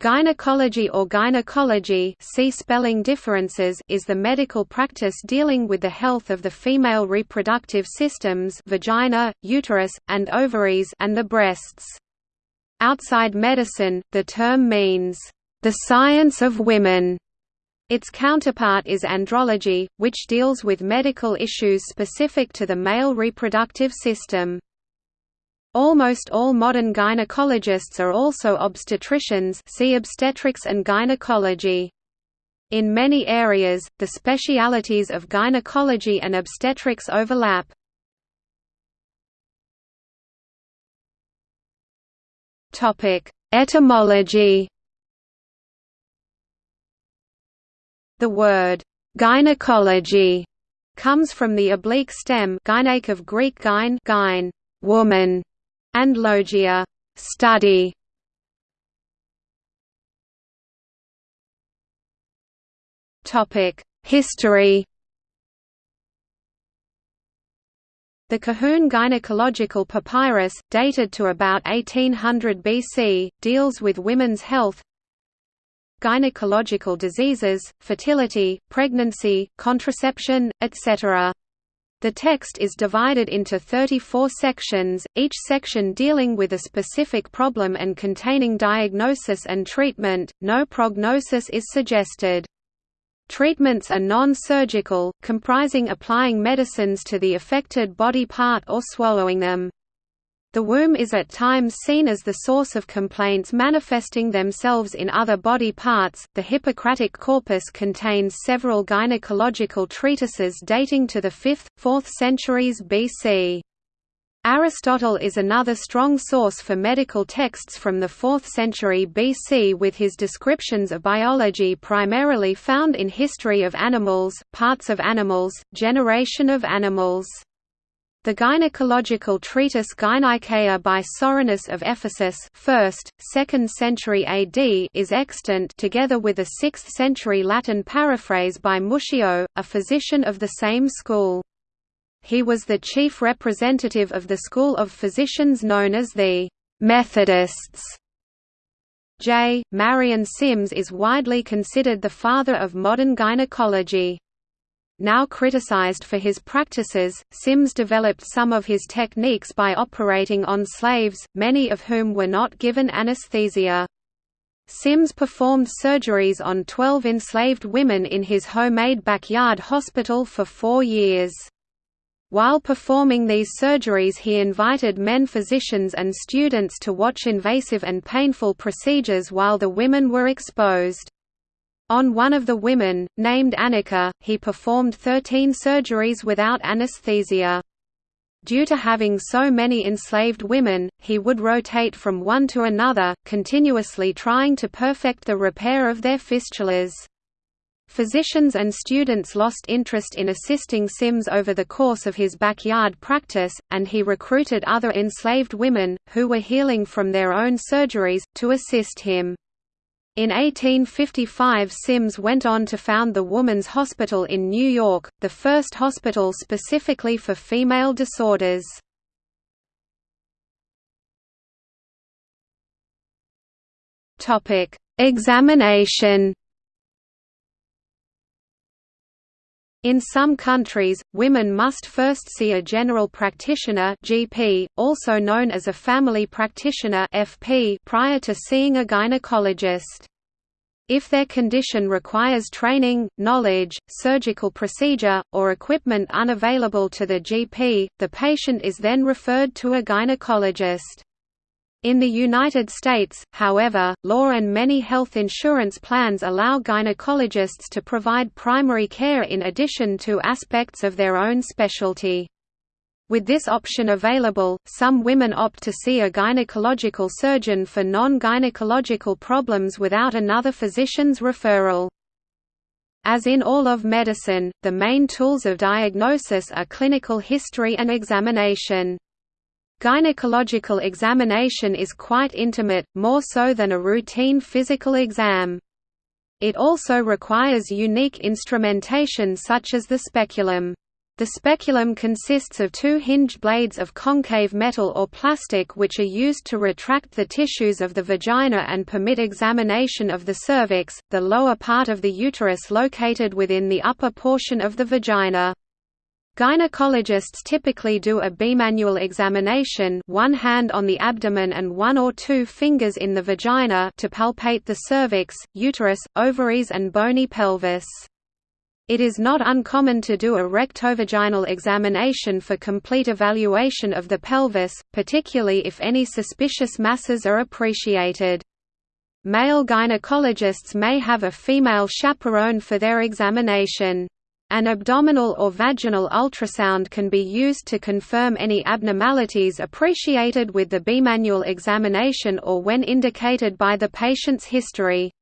Gynecology or gynecology see spelling differences is the medical practice dealing with the health of the female reproductive systems vagina, uterus, and ovaries and the breasts. Outside medicine, the term means, "...the science of women". Its counterpart is andrology, which deals with medical issues specific to the male reproductive system. Almost all modern gynecologists are also obstetricians see obstetrics and gynecology. In many areas, the specialities of gynecology and obstetrics overlap. Etymology The word «gynecology» comes from the oblique stem of Greek gyne, gyne woman, and logia study. Topic: History. The Kahun gynecological papyrus, dated to about 1800 BC, deals with women's health, gynecological diseases, fertility, pregnancy, contraception, etc. The text is divided into 34 sections, each section dealing with a specific problem and containing diagnosis and treatment. No prognosis is suggested. Treatments are non-surgical, comprising applying medicines to the affected body part or swallowing them. The womb is at times seen as the source of complaints manifesting themselves in other body parts. The Hippocratic corpus contains several gynecological treatises dating to the 5th, 4th centuries BC. Aristotle is another strong source for medical texts from the 4th century BC with his descriptions of biology primarily found in History of Animals, Parts of Animals, Generation of Animals. The gynecological treatise Gynaikeia by Soranus of Ephesus 1st, 2nd century AD is extant together with a 6th century Latin paraphrase by Muscio, a physician of the same school. He was the chief representative of the school of physicians known as the Methodists. J. Marion Sims is widely considered the father of modern gynecology. Now criticized for his practices, Sims developed some of his techniques by operating on slaves, many of whom were not given anesthesia. Sims performed surgeries on 12 enslaved women in his homemade backyard hospital for four years. While performing these surgeries he invited men physicians and students to watch invasive and painful procedures while the women were exposed. On one of the women, named Anarcha, he performed 13 surgeries without anesthesia. Due to having so many enslaved women, he would rotate from one to another, continuously trying to perfect the repair of their fistulas. Physicians and students lost interest in assisting Sims over the course of his backyard practice, and he recruited other enslaved women, who were healing from their own surgeries, to assist him. In 1855 Sims went on to found the Woman's Hospital in New York, the first hospital specifically for female disorders. Examination In some countries, women must first see a general practitioner (GP), also known as a family practitioner (FP), prior to seeing a gynecologist. If their condition requires training, knowledge, surgical procedure, or equipment unavailable to the GP, the patient is then referred to a gynecologist. In the United States, however, law and many health insurance plans allow gynecologists to provide primary care in addition to aspects of their own specialty. With this option available, some women opt to see a gynecological surgeon for non-gynecological problems without another physician's referral. As in all of medicine, the main tools of diagnosis are clinical history and examination. Gynecological examination is quite intimate, more so than a routine physical exam. It also requires unique instrumentation such as the speculum. The speculum consists of two hinged blades of concave metal or plastic which are used to retract the tissues of the vagina and permit examination of the cervix, the lower part of the uterus located within the upper portion of the vagina. Gynecologists typically do a bimanual examination one hand on the abdomen and one or two fingers in the vagina to palpate the cervix, uterus, ovaries and bony pelvis. It is not uncommon to do a rectovaginal examination for complete evaluation of the pelvis, particularly if any suspicious masses are appreciated. Male gynecologists may have a female chaperone for their examination. An abdominal or vaginal ultrasound can be used to confirm any abnormalities appreciated with the bimanual examination or when indicated by the patient's history.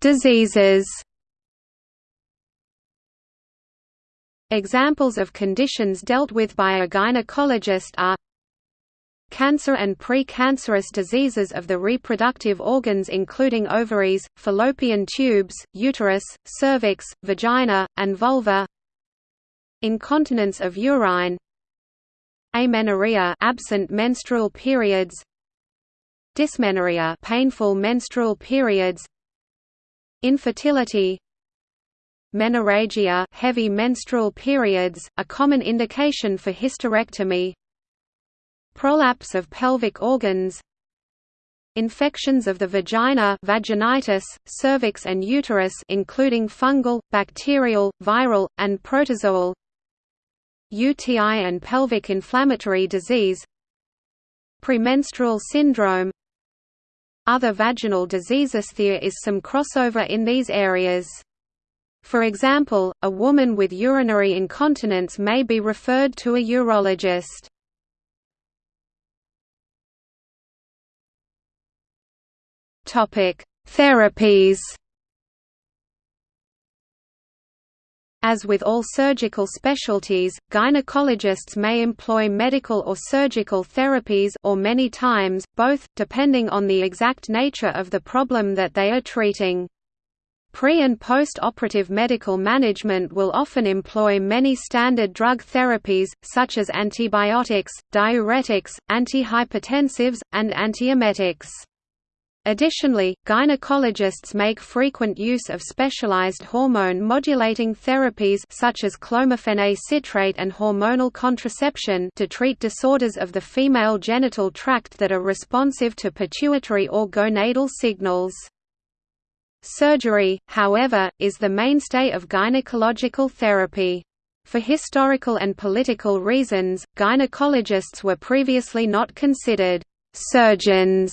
Diseases. Examples of conditions dealt with by a gynecologist are Cancer and pre-cancerous diseases of the reproductive organs including ovaries, fallopian tubes, uterus, cervix, vagina, and vulva. Incontinence of urine. Amenorrhea absent menstrual periods. Dysmenorrhea painful menstrual periods. Infertility. Menorrhagia heavy menstrual periods, a common indication for hysterectomy Prolapse of pelvic organs Infections of the vagina vaginitis, cervix and uterus including fungal, bacterial, viral, and protozoal UTI and pelvic inflammatory disease Premenstrual syndrome other vaginal diseases there is some crossover in these areas. For example, a woman with urinary incontinence may be referred to a urologist. Therapies As with all surgical specialties, gynecologists may employ medical or surgical therapies or many times, both, depending on the exact nature of the problem that they are treating. Pre- and post-operative medical management will often employ many standard drug therapies, such as antibiotics, diuretics, antihypertensives, and antiemetics. Additionally, gynecologists make frequent use of specialized hormone-modulating therapies such as clomiphene citrate and hormonal contraception to treat disorders of the female genital tract that are responsive to pituitary or gonadal signals. Surgery, however, is the mainstay of gynecological therapy. For historical and political reasons, gynecologists were previously not considered surgeons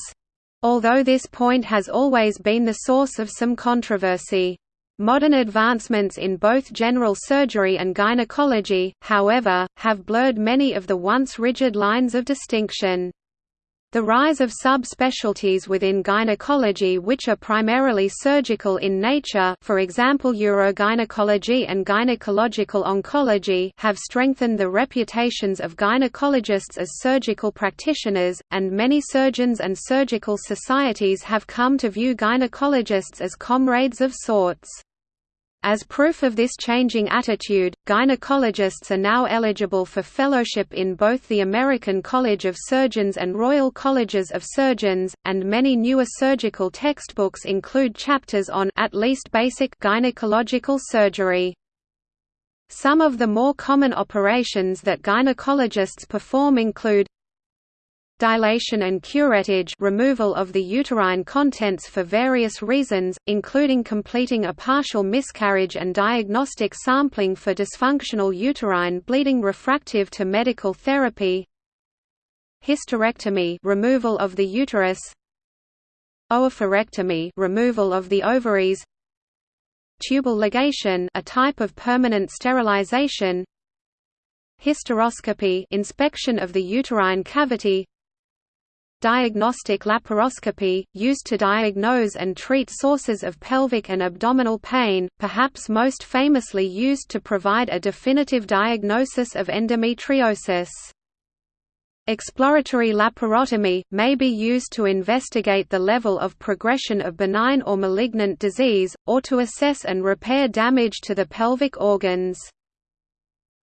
although this point has always been the source of some controversy. Modern advancements in both general surgery and gynecology, however, have blurred many of the once rigid lines of distinction. The rise of subspecialties within gynecology which are primarily surgical in nature for example urogynecology and gynecological oncology have strengthened the reputations of gynecologists as surgical practitioners, and many surgeons and surgical societies have come to view gynecologists as comrades of sorts. As proof of this changing attitude, gynecologists are now eligible for fellowship in both the American College of Surgeons and Royal Colleges of Surgeons, and many newer surgical textbooks include chapters on at least basic gynecological surgery. Some of the more common operations that gynecologists perform include dilation and curettage removal of the uterine contents for various reasons, including completing a partial miscarriage and diagnostic sampling for dysfunctional uterine bleeding refractive to medical therapy hysterectomy removal of the uterus oophorectomy removal of the ovaries tubal ligation a type of permanent sterilization hysteroscopy inspection of the uterine cavity Diagnostic laparoscopy, used to diagnose and treat sources of pelvic and abdominal pain, perhaps most famously used to provide a definitive diagnosis of endometriosis. Exploratory laparotomy, may be used to investigate the level of progression of benign or malignant disease, or to assess and repair damage to the pelvic organs.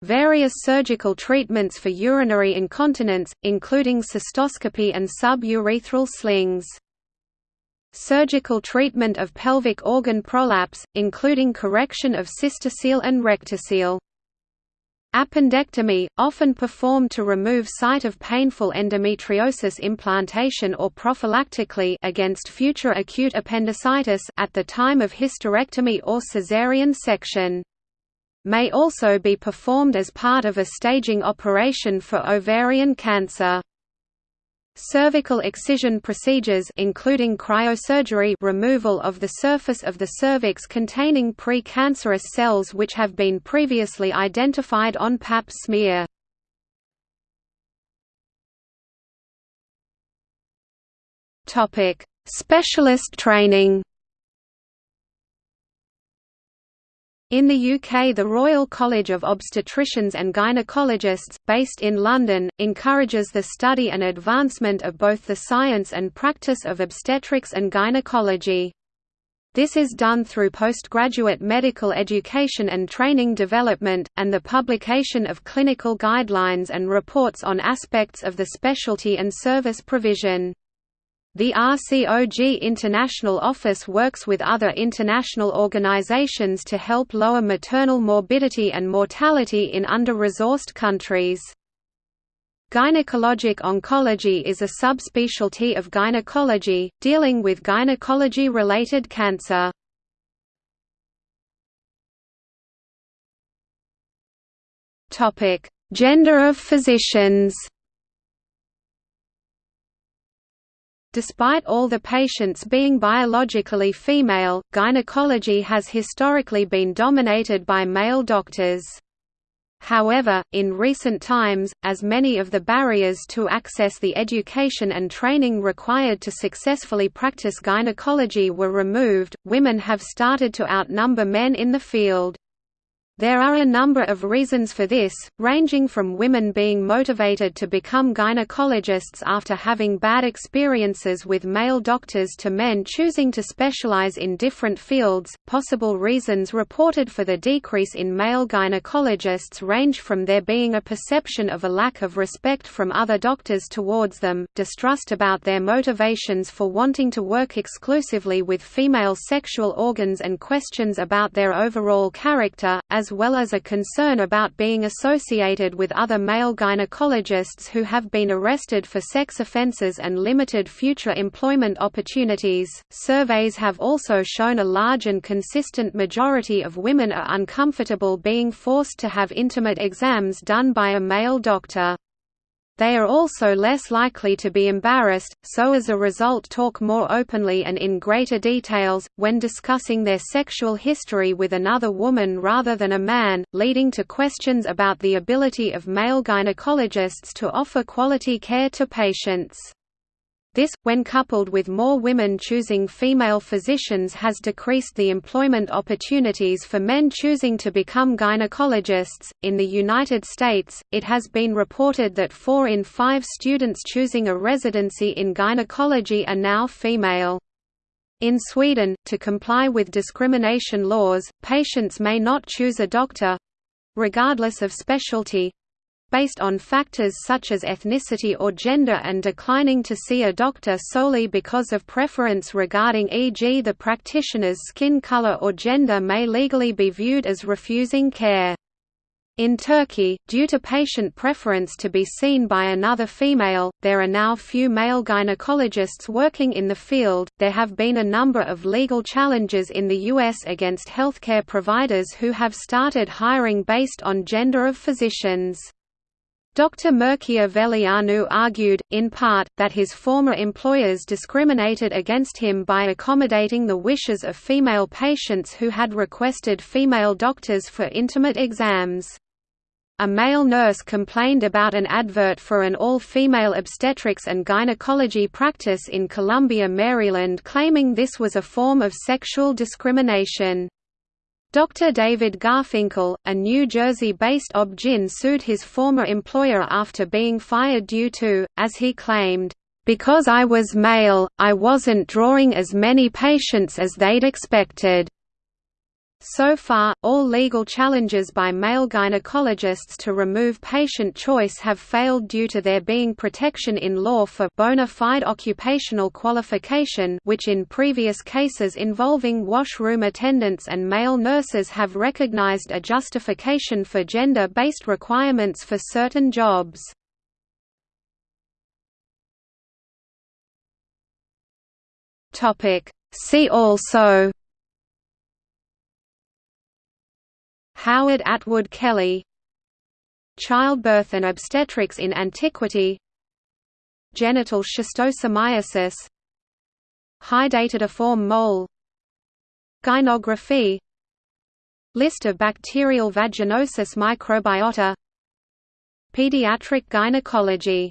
Various surgical treatments for urinary incontinence, including cystoscopy and suburethral slings. Surgical treatment of pelvic organ prolapse, including correction of cystocele and rectocele. Appendectomy, often performed to remove site of painful endometriosis implantation or prophylactically against future acute appendicitis at the time of hysterectomy or caesarean section. May also be performed as part of a staging operation for ovarian cancer. Cervical excision procedures including cryosurgery removal of the surface of the cervix containing pre-cancerous cells which have been previously identified on pap smear. Specialist training In the UK the Royal College of Obstetricians and Gynecologists, based in London, encourages the study and advancement of both the science and practice of obstetrics and gynecology. This is done through postgraduate medical education and training development, and the publication of clinical guidelines and reports on aspects of the specialty and service provision. The RCOG International Office works with other international organizations to help lower maternal morbidity and mortality in under-resourced countries. Gynecologic oncology is a subspecialty of gynecology, dealing with gynecology-related cancer. Gender of physicians Despite all the patients being biologically female, gynecology has historically been dominated by male doctors. However, in recent times, as many of the barriers to access the education and training required to successfully practice gynecology were removed, women have started to outnumber men in the field. There are a number of reasons for this, ranging from women being motivated to become gynecologists after having bad experiences with male doctors to men choosing to specialize in different fields. Possible reasons reported for the decrease in male gynecologists range from there being a perception of a lack of respect from other doctors towards them, distrust about their motivations for wanting to work exclusively with female sexual organs, and questions about their overall character, as well as a concern about being associated with other male gynecologists who have been arrested for sex offenses and limited future employment opportunities. Surveys have also shown a large and consistent majority of women are uncomfortable being forced to have intimate exams done by a male doctor. They are also less likely to be embarrassed, so as a result talk more openly and in greater details, when discussing their sexual history with another woman rather than a man, leading to questions about the ability of male gynecologists to offer quality care to patients. This, when coupled with more women choosing female physicians has decreased the employment opportunities for men choosing to become gynecologists. In the United States, it has been reported that 4 in 5 students choosing a residency in gynecology are now female. In Sweden, to comply with discrimination laws, patients may not choose a doctor regardless of specialty based on factors such as ethnicity or gender and declining to see a doctor solely because of preference regarding e.g. the practitioner's skin color or gender may legally be viewed as refusing care. In Turkey, due to patient preference to be seen by another female, there are now few male gynecologists working in the field. There have been a number of legal challenges in the U.S. against healthcare providers who have started hiring based on gender of physicians. Dr. Mircea Veleanu argued, in part, that his former employers discriminated against him by accommodating the wishes of female patients who had requested female doctors for intimate exams. A male nurse complained about an advert for an all-female obstetrics and gynecology practice in Columbia, Maryland claiming this was a form of sexual discrimination. Dr. David Garfinkel, a New Jersey-based OB-GYN sued his former employer after being fired due to, as he claimed, "...because I was male, I wasn't drawing as many patients as they'd expected." So far, all legal challenges by male gynecologists to remove patient choice have failed due to there being protection in law for bona fide occupational qualification which in previous cases involving washroom attendants and male nurses have recognized a justification for gender-based requirements for certain jobs. See also Howard Atwood Kelly. Childbirth and obstetrics in antiquity. Genital schistosomiasis. Hydatidiform mole. Gynography. List of bacterial vaginosis microbiota. Pediatric gynecology